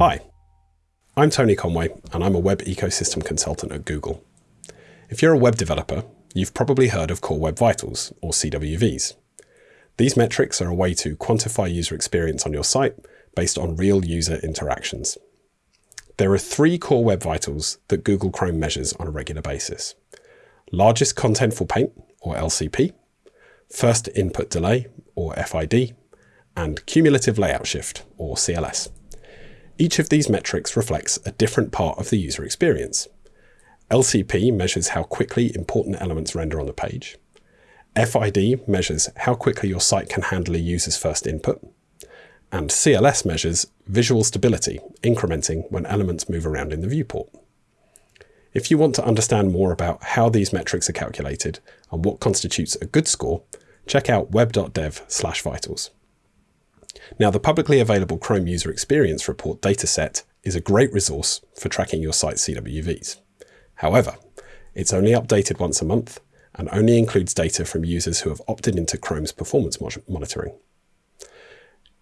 Hi, I'm Tony Conway, and I'm a web ecosystem consultant at Google. If you're a web developer, you've probably heard of Core Web Vitals, or CWVs. These metrics are a way to quantify user experience on your site based on real user interactions. There are three core web vitals that Google Chrome measures on a regular basis. Largest contentful paint, or LCP, first input delay, or FID, and cumulative layout shift, or CLS. Each of these metrics reflects a different part of the user experience. LCP measures how quickly important elements render on the page. FID measures how quickly your site can handle a user's first input. And CLS measures visual stability, incrementing when elements move around in the viewport. If you want to understand more about how these metrics are calculated and what constitutes a good score, check out web.dev slash vitals. Now, the publicly available Chrome User Experience Report dataset is a great resource for tracking your site's CWVs. However, it's only updated once a month and only includes data from users who have opted into Chrome's performance monitoring.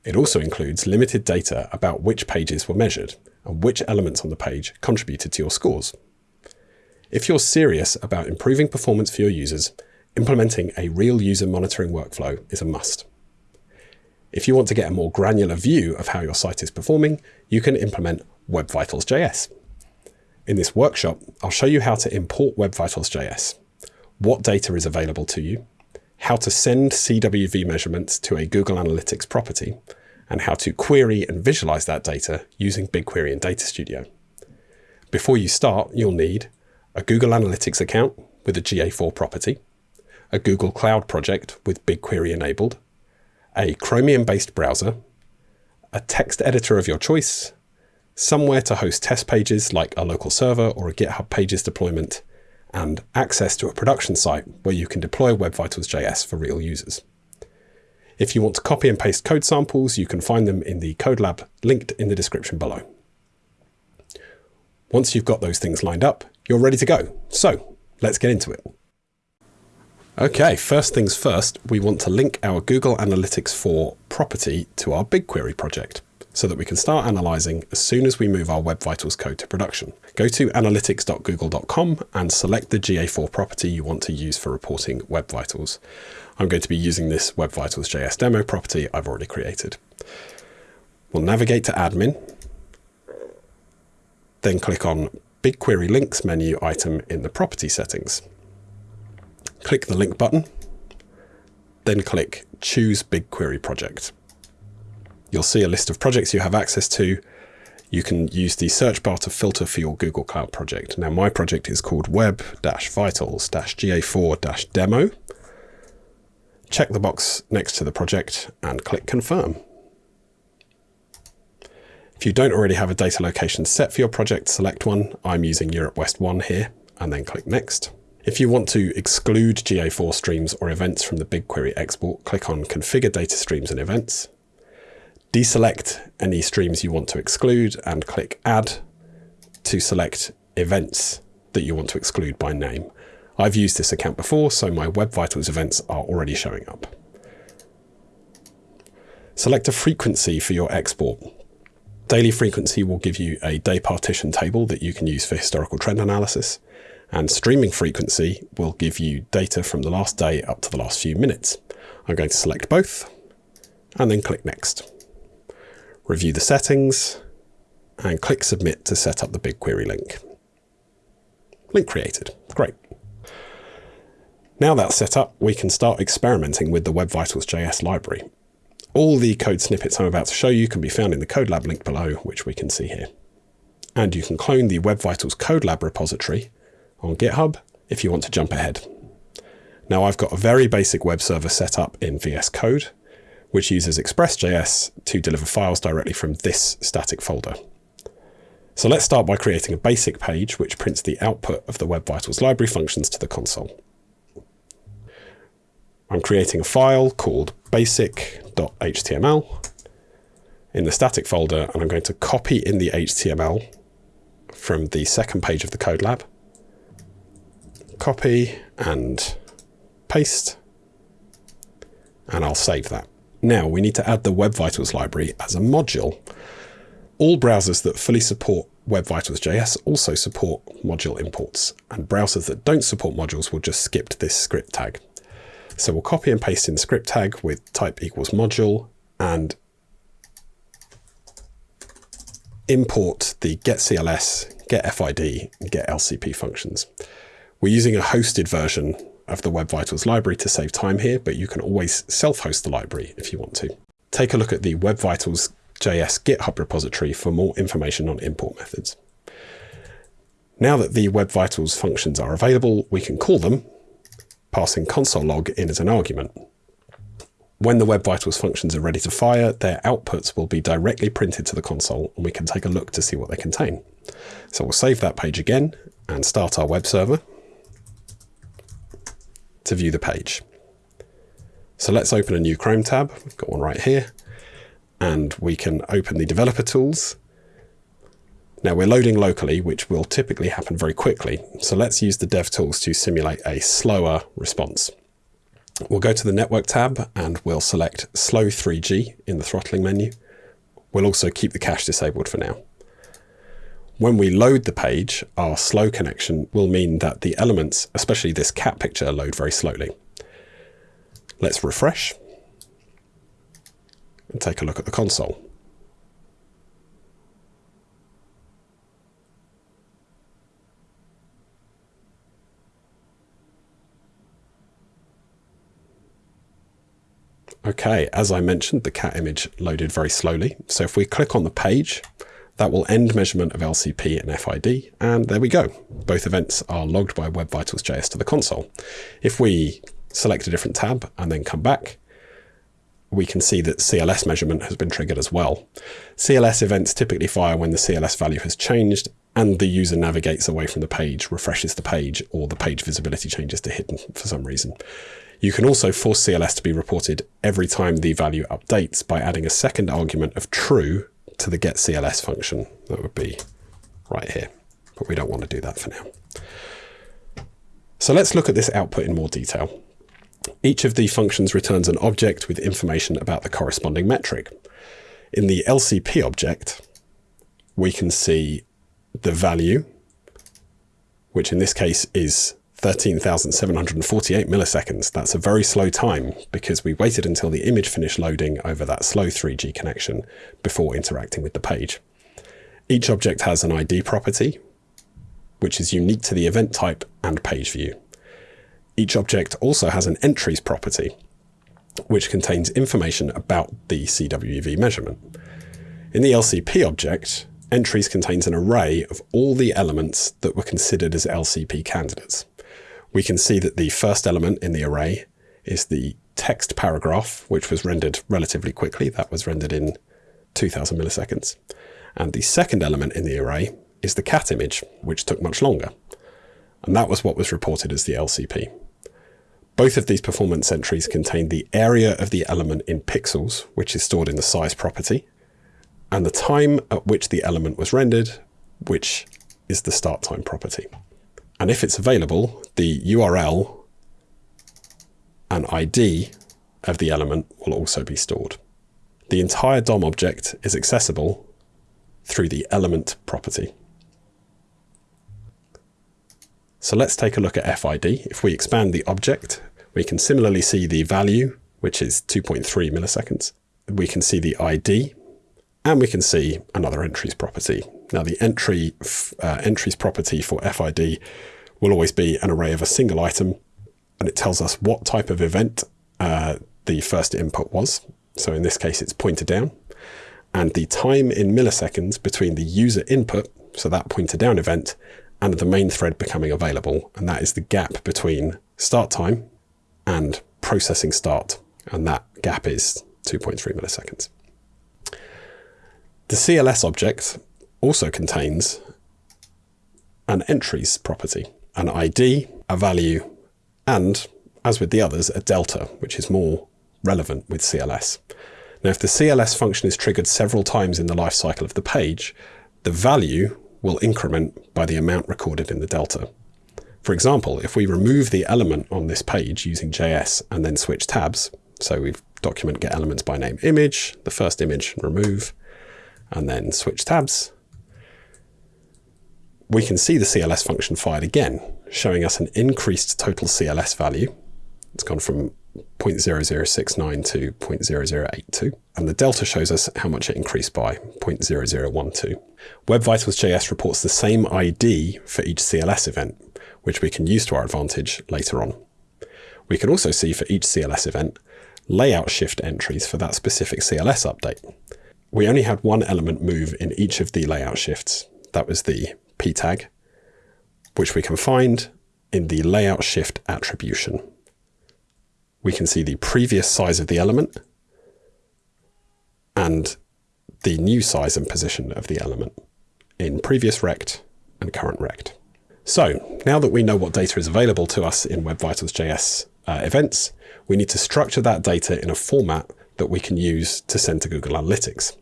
It also includes limited data about which pages were measured and which elements on the page contributed to your scores. If you're serious about improving performance for your users, implementing a real user monitoring workflow is a must. If you want to get a more granular view of how your site is performing, you can implement Web Vitals JS. In this workshop, I'll show you how to import Web Vitals JS, what data is available to you, how to send CWV measurements to a Google Analytics property, and how to query and visualize that data using BigQuery and Data Studio. Before you start, you'll need a Google Analytics account with a GA4 property, a Google Cloud project with BigQuery enabled, a Chromium-based browser, a text editor of your choice, somewhere to host test pages like a local server or a GitHub Pages deployment, and access to a production site where you can deploy Web Vitals.js for real users. If you want to copy and paste code samples, you can find them in the code lab linked in the description below. Once you've got those things lined up, you're ready to go. So let's get into it. Okay, first things first, we want to link our Google Analytics 4 property to our BigQuery project so that we can start analyzing as soon as we move our Web Vitals code to production. Go to analytics.google.com and select the GA4 property you want to use for reporting Web Vitals. I'm going to be using this Web Vitals JS demo property I've already created. We'll navigate to admin, then click on BigQuery links menu item in the property settings click the link button, then click Choose BigQuery Project. You'll see a list of projects you have access to. You can use the search bar to filter for your Google Cloud project. Now my project is called web-vitals-ga4-demo. Check the box next to the project and click Confirm. If you don't already have a data location set for your project, select one. I'm using Europe West 1 here, and then click Next. If you want to exclude GA4 streams or events from the BigQuery export, click on Configure Data Streams and Events. Deselect any streams you want to exclude and click Add to select events that you want to exclude by name. I've used this account before, so my Web Vitals events are already showing up. Select a frequency for your export. Daily frequency will give you a day partition table that you can use for historical trend analysis and streaming frequency will give you data from the last day up to the last few minutes. I'm going to select both and then click Next. Review the settings and click Submit to set up the BigQuery link. Link created. Great. Now that's set up, we can start experimenting with the Web Vitals JS library. All the code snippets I'm about to show you can be found in the code lab link below, which we can see here. And you can clone the Web Vitals code lab repository on GitHub if you want to jump ahead. Now I've got a very basic web server set up in VS Code, which uses Express.js to deliver files directly from this static folder. So let's start by creating a basic page which prints the output of the Web Vitals library functions to the console. I'm creating a file called basic.html in the static folder, and I'm going to copy in the HTML from the second page of the code lab copy and paste, and I'll save that. Now we need to add the Web Vitals library as a module. All browsers that fully support Web Vitals JS also support module imports, and browsers that don't support modules will just skip this script tag. So we'll copy and paste in the script tag with type equals module and import the getCLS, getFID, and getLCP functions. We're using a hosted version of the Web Vitals library to save time here, but you can always self-host the library if you want to. Take a look at the Web Vitals JS GitHub repository for more information on import methods. Now that the Web Vitals functions are available, we can call them, passing console log in as an argument. When the Web Vitals functions are ready to fire, their outputs will be directly printed to the console and we can take a look to see what they contain. So we'll save that page again and start our web server to view the page. So let's open a new Chrome tab. We've got one right here and we can open the developer tools. Now we're loading locally, which will typically happen very quickly. So let's use the dev tools to simulate a slower response. We'll go to the network tab and we'll select slow 3G in the throttling menu. We'll also keep the cache disabled for now. When we load the page, our slow connection will mean that the elements, especially this cat picture, load very slowly. Let's refresh and take a look at the console. Okay, as I mentioned, the cat image loaded very slowly. So if we click on the page, that will end measurement of LCP and FID, and there we go. Both events are logged by Web Vitals JS to the console. If we select a different tab and then come back, we can see that CLS measurement has been triggered as well. CLS events typically fire when the CLS value has changed and the user navigates away from the page, refreshes the page, or the page visibility changes to hidden for some reason. You can also force CLS to be reported every time the value updates by adding a second argument of true to the getCLS function. That would be right here, but we don't want to do that for now. So let's look at this output in more detail. Each of the functions returns an object with information about the corresponding metric. In the LCP object, we can see the value, which in this case is 13,748 milliseconds. That's a very slow time because we waited until the image finished loading over that slow 3G connection before interacting with the page. Each object has an ID property, which is unique to the event type and page view. Each object also has an entries property, which contains information about the CWV measurement. In the LCP object, entries contains an array of all the elements that were considered as LCP candidates. We can see that the first element in the array is the text paragraph, which was rendered relatively quickly. That was rendered in 2000 milliseconds. And the second element in the array is the cat image, which took much longer. And that was what was reported as the LCP. Both of these performance entries contain the area of the element in pixels, which is stored in the size property, and the time at which the element was rendered, which is the start time property. And if it's available, the URL and ID of the element will also be stored. The entire DOM object is accessible through the element property. So let's take a look at FID. If we expand the object, we can similarly see the value, which is 2.3 milliseconds. We can see the ID, and we can see another entries property. Now the entry uh, entries property for FID will always be an array of a single item, and it tells us what type of event uh, the first input was. So in this case, it's pointer down, and the time in milliseconds between the user input, so that pointer down event, and the main thread becoming available. And that is the gap between start time and processing start. And that gap is 2.3 milliseconds. The CLS object also contains an entries property, an ID, a value, and, as with the others, a delta, which is more relevant with CLS. Now, if the CLS function is triggered several times in the lifecycle of the page, the value will increment by the amount recorded in the delta. For example, if we remove the element on this page using JS and then switch tabs, so we document get elements by name image, the first image remove, and then switch tabs, we can see the CLS function fired again, showing us an increased total CLS value. It's gone from 0.0069 to 0.0082, and the delta shows us how much it increased by 0.0012. Web Vitals JS reports the same ID for each CLS event, which we can use to our advantage later on. We can also see for each CLS event layout shift entries for that specific CLS update. We only had one element move in each of the layout shifts. That was the p tag, which we can find in the layout shift attribution. We can see the previous size of the element and the new size and position of the element in previous rect and current rect. So now that we know what data is available to us in Web Vitals JS uh, events, we need to structure that data in a format that we can use to send to Google Analytics.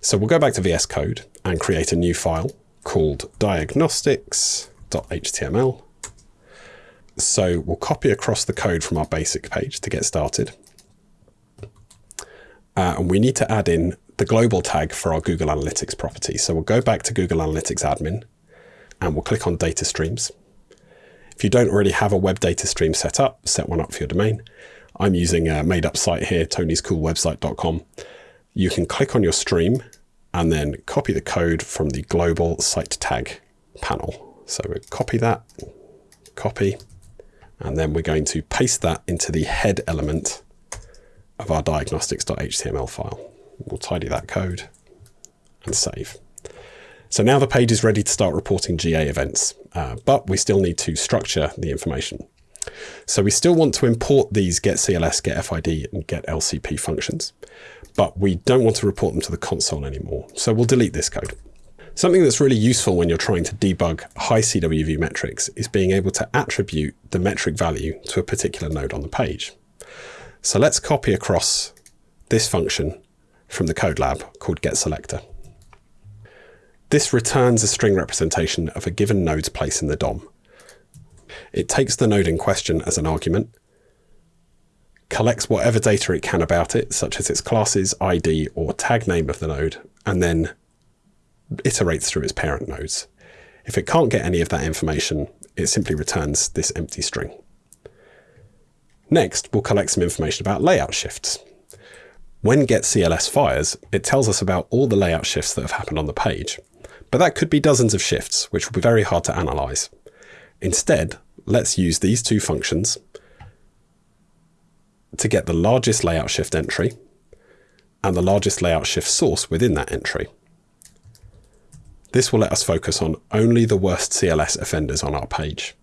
So we'll go back to VS Code and create a new file called diagnostics.html. So we'll copy across the code from our basic page to get started. Uh, and we need to add in the global tag for our Google Analytics property. So we'll go back to Google Analytics admin and we'll click on data streams. If you don't already have a web data stream set up, set one up for your domain. I'm using a made up site here, tonyscoolwebsite.com. You can click on your stream and then copy the code from the global site tag panel. So we copy that, copy, and then we're going to paste that into the head element of our diagnostics.html file. We'll tidy that code and save. So now the page is ready to start reporting GA events, uh, but we still need to structure the information. So we still want to import these getCLS, getFID, and getLCP functions but we don't want to report them to the console anymore. So we'll delete this code. Something that's really useful when you're trying to debug high CWV metrics is being able to attribute the metric value to a particular node on the page. So let's copy across this function from the code lab called getSelector. This returns a string representation of a given node's place in the DOM. It takes the node in question as an argument collects whatever data it can about it, such as its classes, ID, or tag name of the node, and then iterates through its parent nodes. If it can't get any of that information, it simply returns this empty string. Next, we'll collect some information about layout shifts. When getCLS fires, it tells us about all the layout shifts that have happened on the page. But that could be dozens of shifts, which will be very hard to analyze. Instead, let's use these two functions to get the largest layout shift entry and the largest layout shift source within that entry. This will let us focus on only the worst CLS offenders on our page.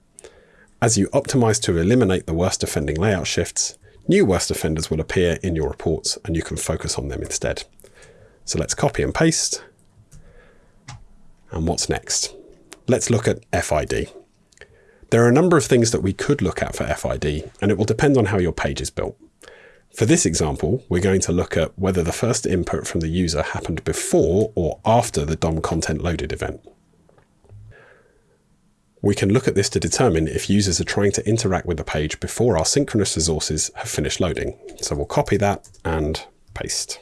As you optimize to eliminate the worst offending layout shifts, new worst offenders will appear in your reports and you can focus on them instead. So let's copy and paste. And what's next? Let's look at FID. There are a number of things that we could look at for FID, and it will depend on how your page is built. For this example, we're going to look at whether the first input from the user happened before or after the DOM content loaded event. We can look at this to determine if users are trying to interact with the page before our synchronous resources have finished loading. So we'll copy that and paste.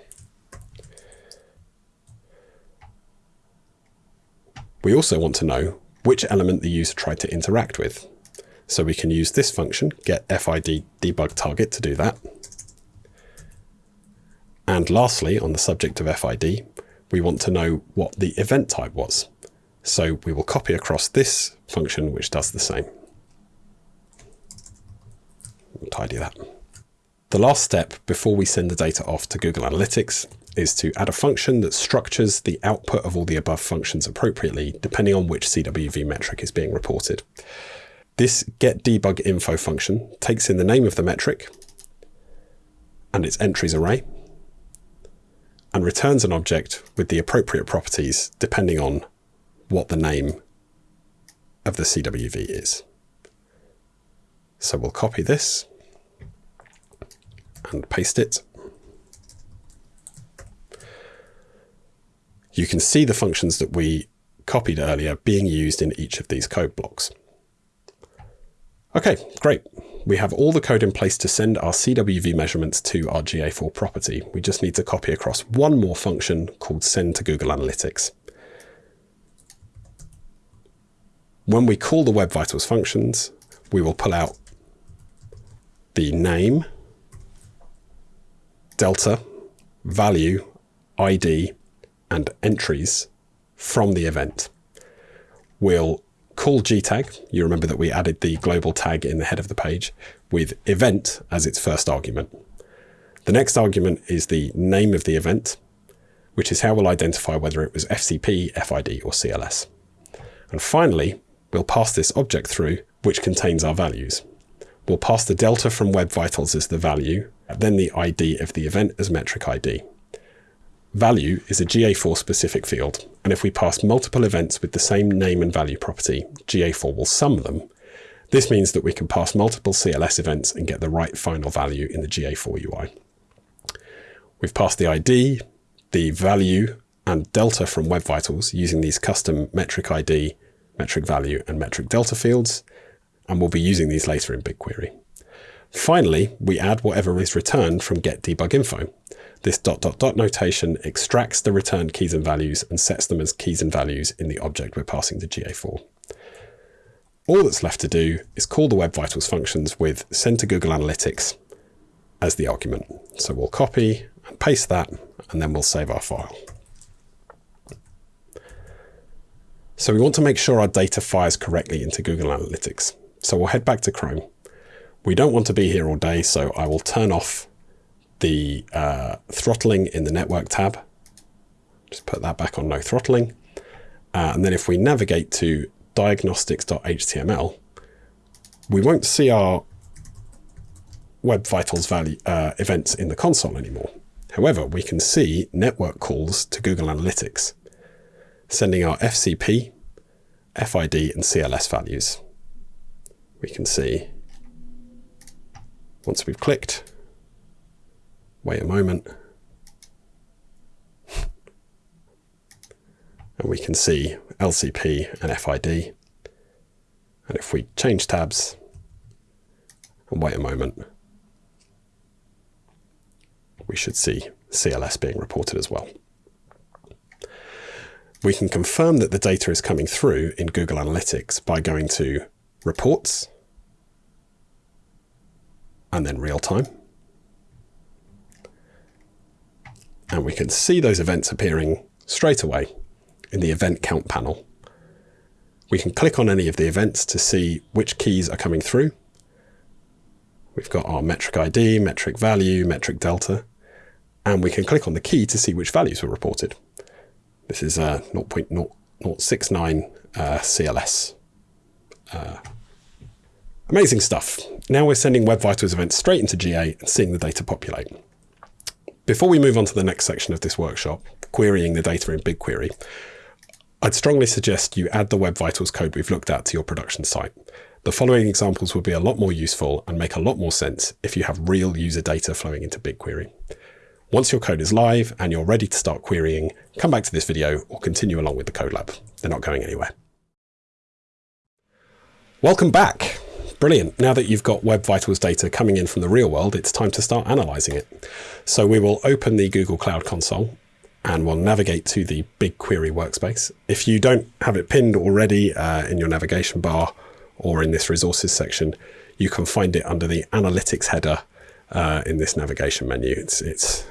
We also want to know which element the user tried to interact with. So we can use this function, get FID debug target to do that. And lastly, on the subject of FID, we want to know what the event type was. So we will copy across this function, which does the same. We'll tidy that. The last step before we send the data off to Google Analytics is to add a function that structures the output of all the above functions appropriately, depending on which CWV metric is being reported. This getDebugInfo function takes in the name of the metric and its entries array, and returns an object with the appropriate properties depending on what the name of the CWV is. So we'll copy this and paste it you can see the functions that we copied earlier being used in each of these code blocks. Okay, great. we have all the code in place to send our CWV measurements to our GA4 property. We just need to copy across one more function called send to Google Analytics. When we call the Web Vitals functions, we will pull out the name, delta, value, ID, and entries from the event. We'll call gtag. You remember that we added the global tag in the head of the page with event as its first argument. The next argument is the name of the event, which is how we'll identify whether it was FCP, FID, or CLS. And finally, we'll pass this object through, which contains our values. We'll pass the delta from Web Vitals as the value, then the ID of the event as metric ID. Value is a GA4 specific field, and if we pass multiple events with the same name and value property, GA4 will sum them. This means that we can pass multiple CLS events and get the right final value in the GA4 UI. We've passed the ID, the value, and delta from Web Vitals using these custom metric ID, metric value, and metric delta fields, and we'll be using these later in BigQuery. Finally, we add whatever is returned from get debug info. This dot dot dot notation extracts the returned keys and values and sets them as keys and values in the object we're passing to GA4. All that's left to do is call the Web Vitals functions with send to Google Analytics as the argument. So we'll copy and paste that, and then we'll save our file. So we want to make sure our data fires correctly into Google Analytics. So we'll head back to Chrome. We don't want to be here all day, so I will turn off the uh, throttling in the network tab. Just put that back on no throttling. Uh, and then if we navigate to diagnostics.html, we won't see our Web Vitals value uh, events in the console anymore. However, we can see network calls to Google Analytics, sending our FCP, FID, and CLS values. We can see once we've clicked, wait a moment, and we can see LCP and FID. And if we change tabs and wait a moment, we should see CLS being reported as well. We can confirm that the data is coming through in Google Analytics by going to Reports, and then real time. And we can see those events appearing straight away in the event count panel. We can click on any of the events to see which keys are coming through. We've got our metric ID, metric value, metric delta, and we can click on the key to see which values were reported. This is a 0.069 uh, CLS uh, Amazing stuff. Now we're sending Web Vitals events straight into GA and seeing the data populate. Before we move on to the next section of this workshop, querying the data in BigQuery, I'd strongly suggest you add the Web Vitals code we've looked at to your production site. The following examples will be a lot more useful and make a lot more sense if you have real user data flowing into BigQuery. Once your code is live and you're ready to start querying, come back to this video or continue along with the code lab. They're not going anywhere. Welcome back. Brilliant. Now that you've got Web Vitals data coming in from the real world, it's time to start analyzing it. So we will open the Google Cloud Console and we'll navigate to the BigQuery workspace. If you don't have it pinned already uh, in your navigation bar or in this resources section, you can find it under the analytics header uh, in this navigation menu. It's, it's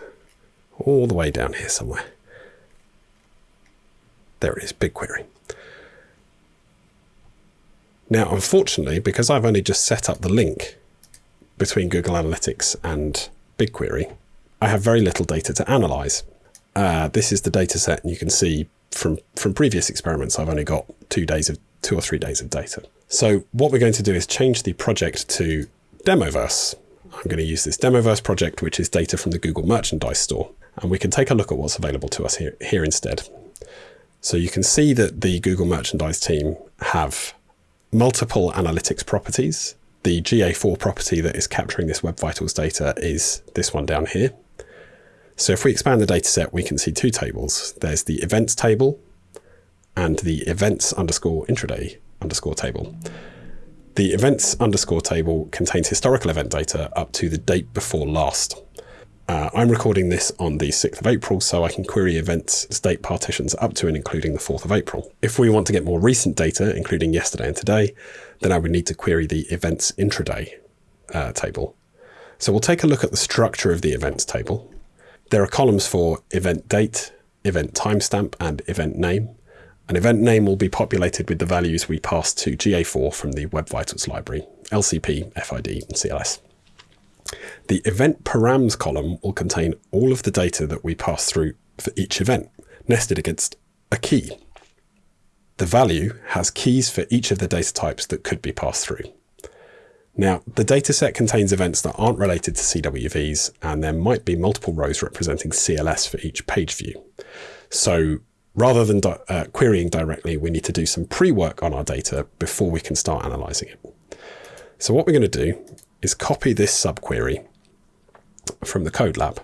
all the way down here somewhere. There it is, BigQuery. Now, unfortunately, because I've only just set up the link between Google Analytics and BigQuery, I have very little data to analyze. Uh, this is the data set, and you can see from, from previous experiments, I've only got two days of two or three days of data. So what we're going to do is change the project to Demoverse. I'm going to use this Demoverse project, which is data from the Google Merchandise Store. And we can take a look at what's available to us here, here instead. So you can see that the Google Merchandise team have multiple analytics properties. The GA4 property that is capturing this Web Vitals data is this one down here. So if we expand the data set, we can see two tables. There's the events table and the events underscore intraday underscore table. The events underscore table contains historical event data up to the date before last. Uh, I'm recording this on the 6th of April, so I can query events state partitions up to and including the 4th of April. If we want to get more recent data, including yesterday and today, then I would need to query the events intraday uh, table. So we'll take a look at the structure of the events table. There are columns for event date, event timestamp, and event name. An event name will be populated with the values we pass to GA4 from the Web Vitals library, LCP, FID, and CLS. The event params column will contain all of the data that we pass through for each event, nested against a key. The value has keys for each of the data types that could be passed through. Now, the dataset contains events that aren't related to CWVs, and there might be multiple rows representing CLS for each page view. So rather than uh, querying directly, we need to do some pre-work on our data before we can start analyzing it. So what we're going to do is copy this subquery from the code lab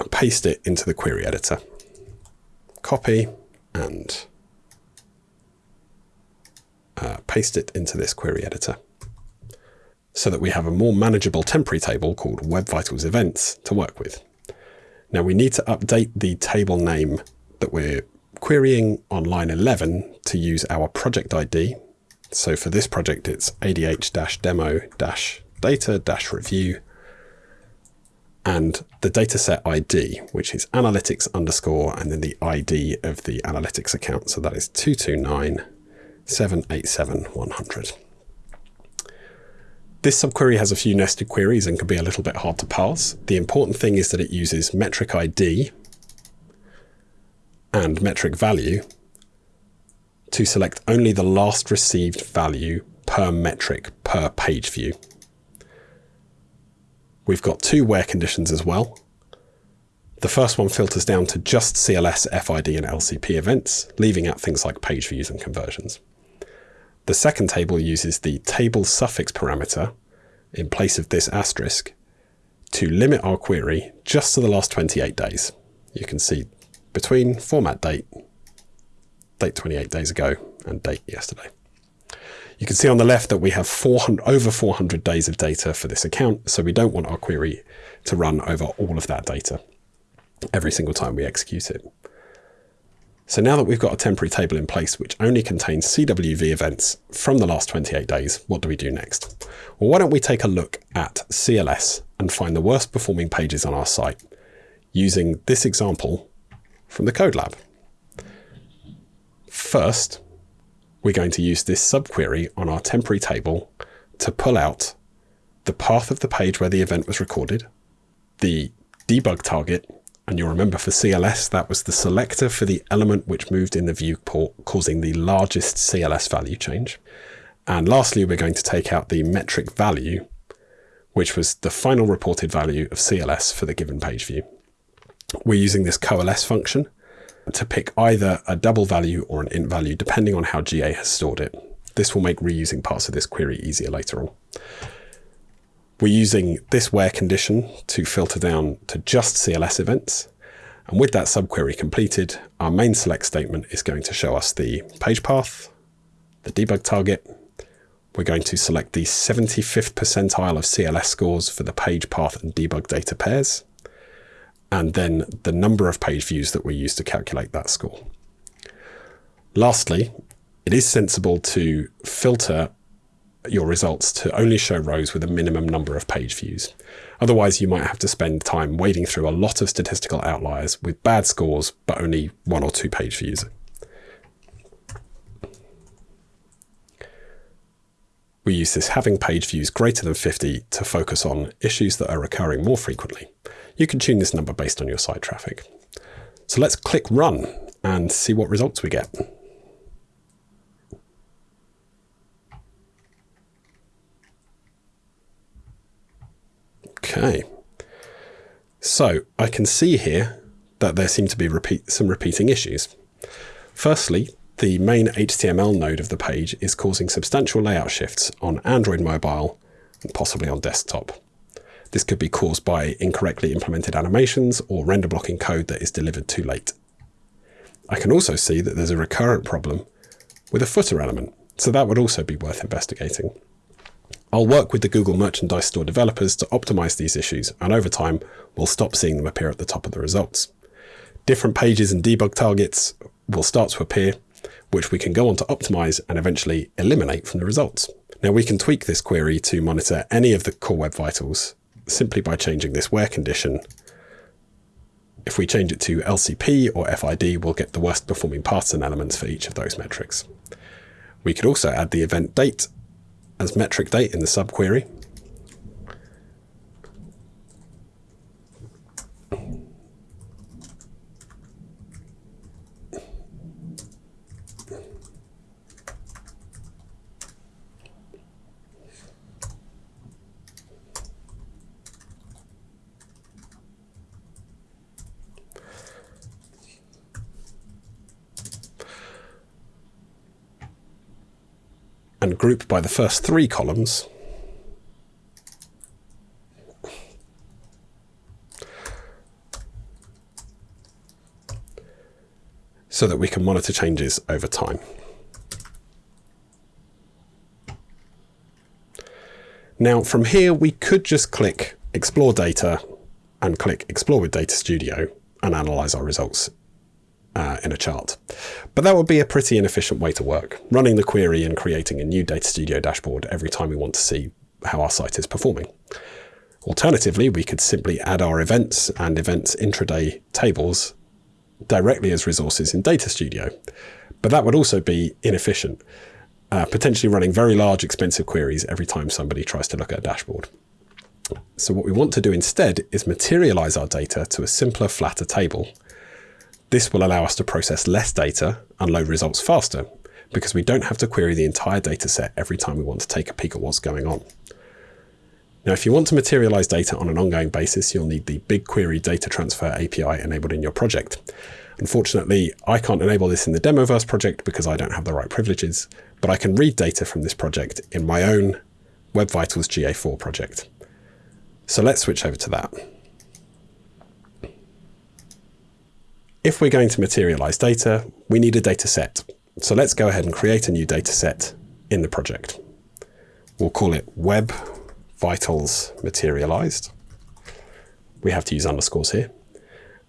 and paste it into the query editor. Copy and uh, paste it into this query editor so that we have a more manageable temporary table called Web Vitals Events to work with. Now we need to update the table name that we're querying on line 11 to use our project ID. So for this project, it's adh-demo-data-review and the dataset ID, which is analytics underscore and then the ID of the analytics account. So that is 229 787 100. This subquery has a few nested queries and can be a little bit hard to parse. The important thing is that it uses metric ID and metric value to select only the last received value per metric per page view. We've got two where conditions as well. The first one filters down to just CLS, FID and LCP events, leaving out things like page views and conversions. The second table uses the table suffix parameter in place of this asterisk to limit our query just to the last 28 days. You can see between format date, date 28 days ago, and date yesterday. You can see on the left that we have 400, over 400 days of data for this account, so we don't want our query to run over all of that data every single time we execute it. So now that we've got a temporary table in place which only contains CWV events from the last 28 days, what do we do next? Well, why don't we take a look at CLS and find the worst performing pages on our site using this example from the Code Lab. First, we're going to use this subquery on our temporary table to pull out the path of the page where the event was recorded, the debug target and you'll remember for CLS, that was the selector for the element which moved in the viewport, causing the largest CLS value change. And lastly, we're going to take out the metric value, which was the final reported value of CLS for the given page view. We're using this coalesce function to pick either a double value or an int value, depending on how GA has stored it. This will make reusing parts of this query easier later on. We're using this where condition to filter down to just CLS events. And with that subquery completed, our main select statement is going to show us the page path, the debug target. We're going to select the 75th percentile of CLS scores for the page path and debug data pairs, and then the number of page views that we use to calculate that score. Lastly, it is sensible to filter your results to only show rows with a minimum number of page views. Otherwise, you might have to spend time wading through a lot of statistical outliers with bad scores, but only one or two page views. We use this having page views greater than 50 to focus on issues that are recurring more frequently. You can tune this number based on your site traffic. So let's click run and see what results we get. Okay. So I can see here that there seem to be repeat, some repeating issues. Firstly, the main HTML node of the page is causing substantial layout shifts on Android mobile and possibly on desktop. This could be caused by incorrectly implemented animations or render blocking code that is delivered too late. I can also see that there's a recurrent problem with a footer element, so that would also be worth investigating. I'll work with the Google Merchandise Store developers to optimize these issues, and over time, we'll stop seeing them appear at the top of the results. Different pages and debug targets will start to appear, which we can go on to optimize and eventually eliminate from the results. Now we can tweak this query to monitor any of the core web vitals simply by changing this where condition. If we change it to LCP or FID, we'll get the worst performing paths and elements for each of those metrics. We could also add the event date as metric date in the subquery. And group by the first three columns, so that we can monitor changes over time. Now from here, we could just click Explore Data and click Explore with Data Studio and analyze our results in a chart. But that would be a pretty inefficient way to work, running the query and creating a new Data Studio dashboard every time we want to see how our site is performing. Alternatively, we could simply add our events and events intraday tables directly as resources in Data Studio. But that would also be inefficient, uh, potentially running very large, expensive queries every time somebody tries to look at a dashboard. So what we want to do instead is materialize our data to a simpler, flatter table this will allow us to process less data and load results faster because we don't have to query the entire data set every time we want to take a peek at what's going on. Now, if you want to materialize data on an ongoing basis, you'll need the BigQuery data transfer API enabled in your project. Unfortunately, I can't enable this in the Demoverse project because I don't have the right privileges, but I can read data from this project in my own Web Vitals GA4 project. So let's switch over to that. If we're going to materialize data, we need a data set. So let's go ahead and create a new data set in the project. We'll call it Web Vitals Materialized. We have to use underscores here.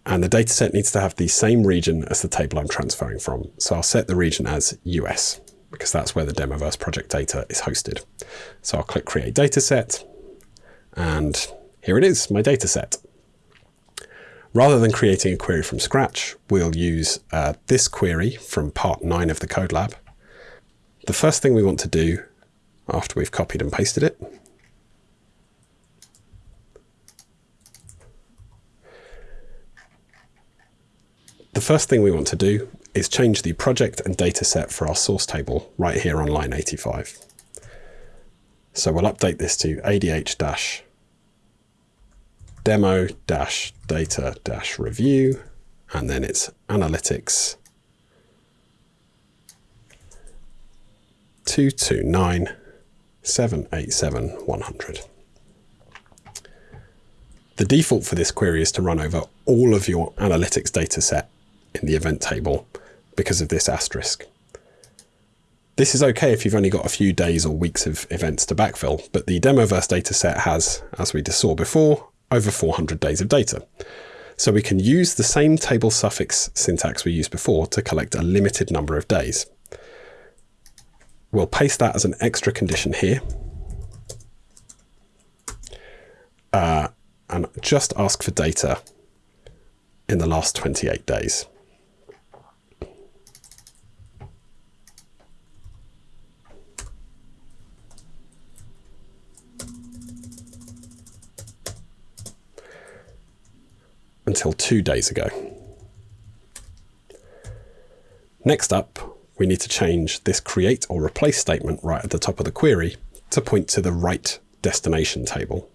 And the data set needs to have the same region as the table I'm transferring from. So I'll set the region as US because that's where the Demoverse project data is hosted. So I'll click Create Dataset, and here it is, my data set. Rather than creating a query from scratch, we'll use uh, this query from part 9 of the code lab. The first thing we want to do after we've copied and pasted it The first thing we want to do is change the project and data set for our source table right here on line 85. So we'll update this to ADH demo dash data dash review, and then it's analytics 229 787 100. The default for this query is to run over all of your analytics data set in the event table because of this asterisk. This is okay if you've only got a few days or weeks of events to backfill, but the Demoverse dataset has, as we just saw before, over 400 days of data. So we can use the same table suffix syntax we used before to collect a limited number of days. We'll paste that as an extra condition here. Uh, and just ask for data in the last 28 days. Until two days ago. Next up, we need to change this create or replace statement right at the top of the query to point to the right destination table.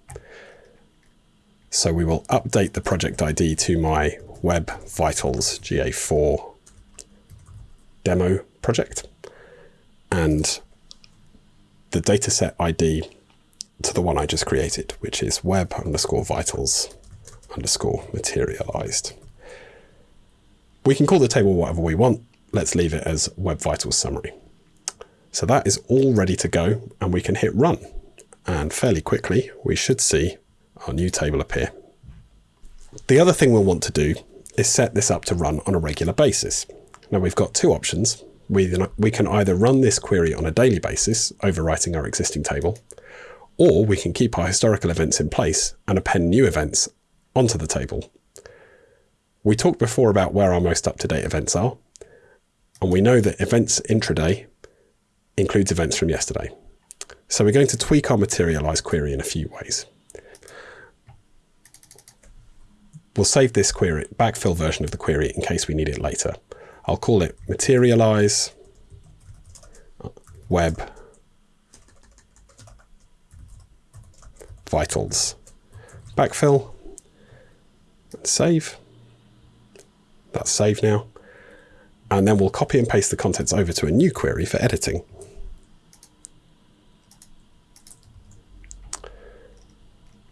So we will update the project ID to my Web Vitals GA4 demo project and the dataset ID to the one I just created, which is web underscore vitals underscore materialized. We can call the table whatever we want. Let's leave it as Web Vitals Summary. So that is all ready to go and we can hit run. And fairly quickly, we should see our new table appear. The other thing we'll want to do is set this up to run on a regular basis. Now we've got two options. We, we can either run this query on a daily basis, overwriting our existing table, or we can keep our historical events in place and append new events onto the table. We talked before about where our most up-to-date events are, and we know that events intraday includes events from yesterday. So we're going to tweak our materialize query in a few ways. We'll save this query, backfill version of the query in case we need it later. I'll call it materialize web vitals. Backfill save. That's saved now. And then we'll copy and paste the contents over to a new query for editing.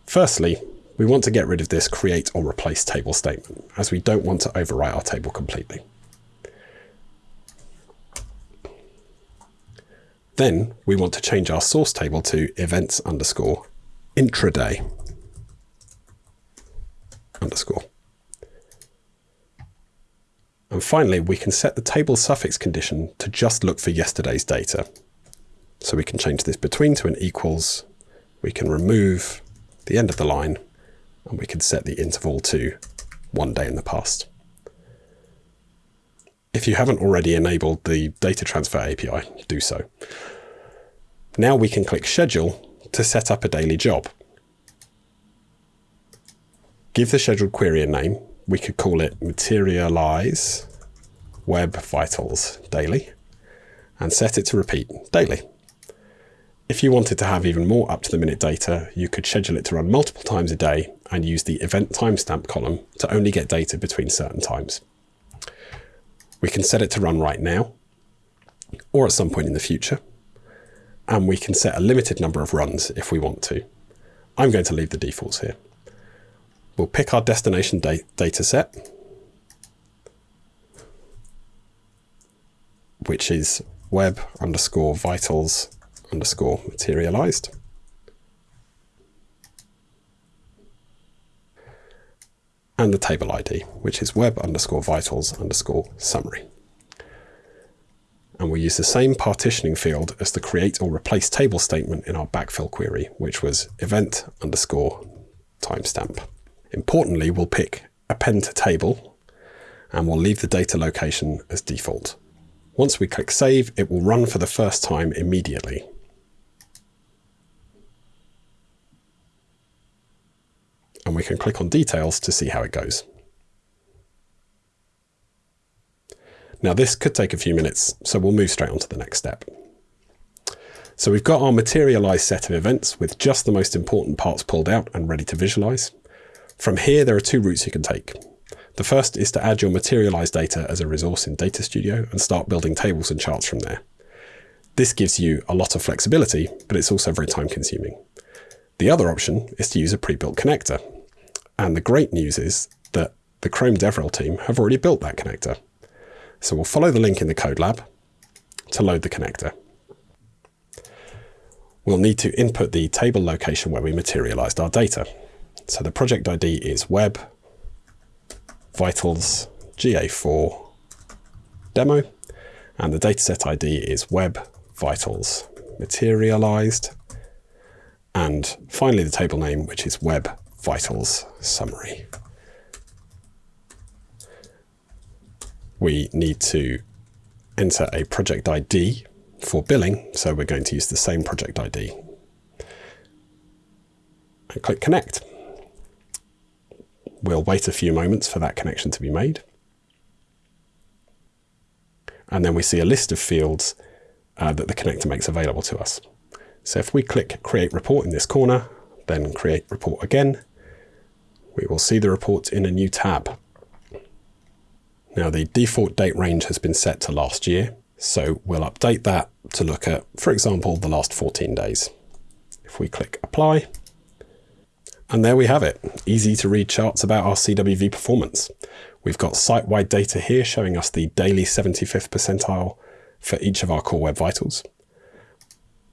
Firstly, we want to get rid of this create or replace table statement, as we don't want to overwrite our table completely. Then we want to change our source table to events underscore intraday underscore. And finally, we can set the table suffix condition to just look for yesterday's data. So we can change this between to an equals. We can remove the end of the line and we can set the interval to one day in the past. If you haven't already enabled the data transfer API, do so. Now we can click schedule to set up a daily job. Give the scheduled query a name. We could call it materialize web vitals daily and set it to repeat daily. If you wanted to have even more up-to-the-minute data, you could schedule it to run multiple times a day and use the event timestamp column to only get data between certain times. We can set it to run right now or at some point in the future. And we can set a limited number of runs if we want to. I'm going to leave the defaults here. We'll pick our destination da data set, which is web underscore vitals underscore materialized. And the table ID, which is web underscore vitals underscore summary. And we use the same partitioning field as the create or replace table statement in our backfill query, which was event underscore timestamp. Importantly, we'll pick append to table and we'll leave the data location as default. Once we click save, it will run for the first time immediately. and we can click on details to see how it goes. Now this could take a few minutes, so we'll move straight on to the next step. So we've got our materialized set of events with just the most important parts pulled out and ready to visualize. From here, there are two routes you can take. The first is to add your materialized data as a resource in Data Studio and start building tables and charts from there. This gives you a lot of flexibility, but it's also very time consuming. The other option is to use a pre-built connector, and the great news is that the Chrome DevRel team have already built that connector. So we'll follow the link in the code lab to load the connector. We'll need to input the table location where we materialized our data. So the project ID is web vitals GA4 demo, and the dataset ID is web vitals materialized, and finally the table name, which is web vitals summary. We need to enter a project ID for billing, so we're going to use the same project ID. And click connect. We'll wait a few moments for that connection to be made. And then we see a list of fields uh, that the connector makes available to us. So if we click create report in this corner, then create report again, we will see the report in a new tab. Now the default date range has been set to last year, so we'll update that to look at, for example, the last 14 days. If we click apply, and there we have it, easy to read charts about our CWV performance. We've got site-wide data here showing us the daily 75th percentile for each of our core web vitals.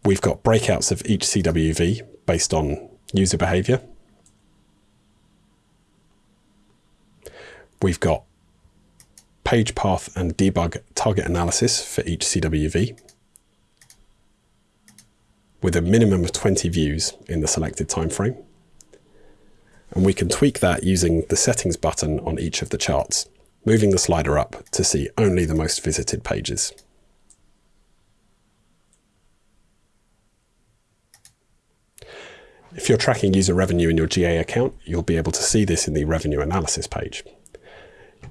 We've got breakouts of each CWV based on user behavior. We've got page path and debug target analysis for each CWV with a minimum of 20 views in the selected time frame. And we can tweak that using the settings button on each of the charts, moving the slider up to see only the most visited pages. If you're tracking user revenue in your GA account, you'll be able to see this in the revenue analysis page.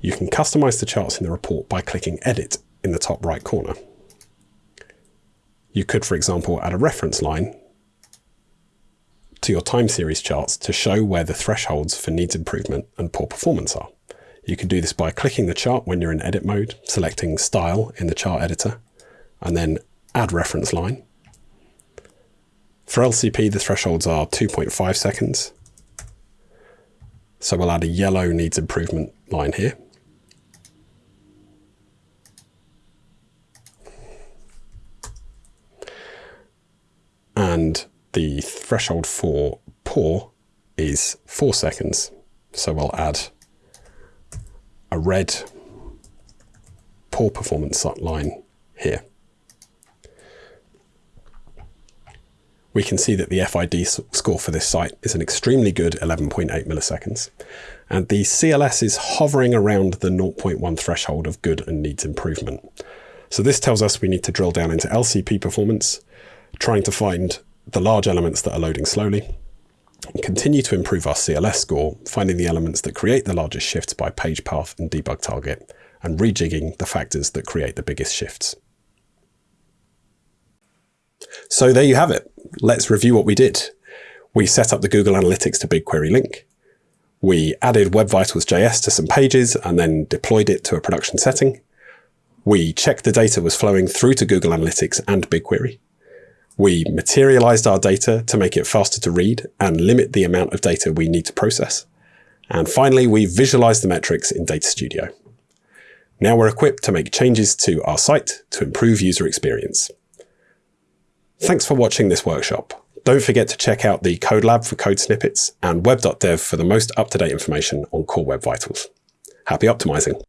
You can customize the charts in the report by clicking Edit in the top right corner. You could, for example, add a reference line to your time series charts to show where the thresholds for needs improvement and poor performance are. You can do this by clicking the chart when you're in edit mode, selecting style in the chart editor, and then add reference line. For LCP, the thresholds are 2.5 seconds. So we'll add a yellow needs improvement line here. And the threshold for poor is four seconds. So we'll add a red poor performance line here. we can see that the FID score for this site is an extremely good 11.8 milliseconds. And the CLS is hovering around the 0.1 threshold of good and needs improvement. So this tells us we need to drill down into LCP performance, trying to find the large elements that are loading slowly, and continue to improve our CLS score, finding the elements that create the largest shifts by page path and debug target, and rejigging the factors that create the biggest shifts. So there you have it. Let's review what we did. We set up the Google Analytics to BigQuery link. We added Web Vitals JS to some pages and then deployed it to a production setting. We checked the data was flowing through to Google Analytics and BigQuery. We materialized our data to make it faster to read and limit the amount of data we need to process. And finally, we visualized the metrics in Data Studio. Now we're equipped to make changes to our site to improve user experience. Thanks for watching this workshop. Don't forget to check out the Code Lab for code snippets and web.dev for the most up-to-date information on Core Web Vitals. Happy optimizing!